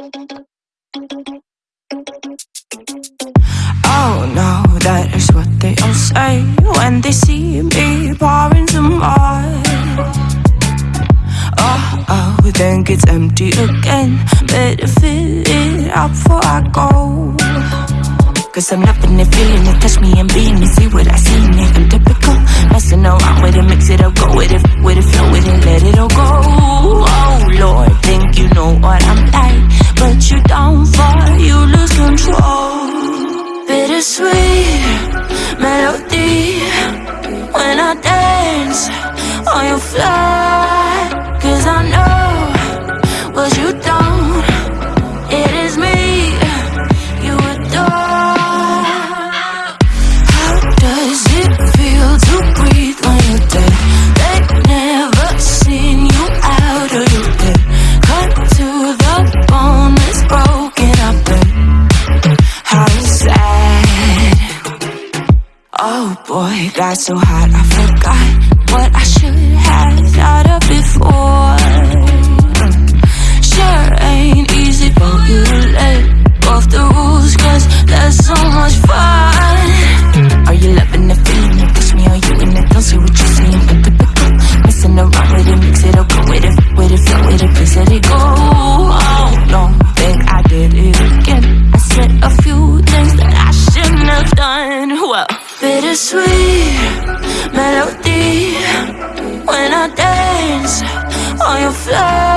Oh no, that is what they all say when they see me pouring some more. Oh, oh, then gets empty again. Better fill it up before I go. Cause I'm loving it, feeling it, touch me and being it, see what I see in it. I'm typical, messing around with it, mix it up, go on your fly, cause I know what you don't. It is me you adore. How does it feel to breathe when you're dead? They've never seen you out of your bed. Cut to the bone, it's broken up how sad. Oh boy, got so hot I forgot what I thought of before. On your fly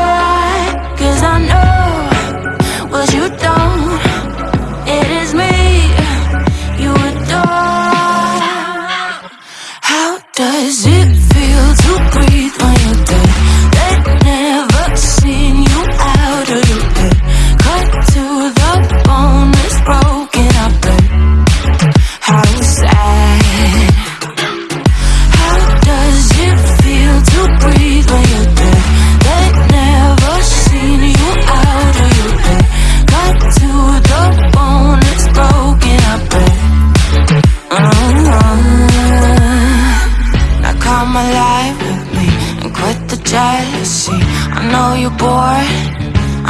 you're bored,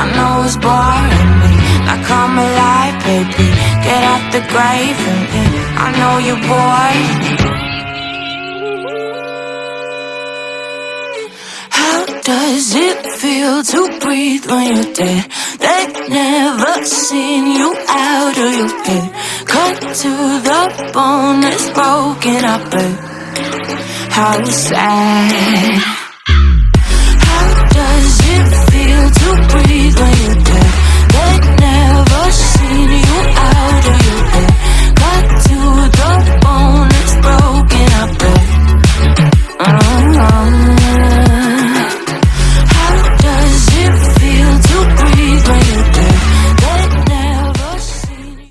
I know it's boring me. Now come alive, baby, get out the grave and. I know you're bored. How does it feel to breathe when you're dead? They've never seen you out of your bed. Cut to the bone, it's broken up. How sad.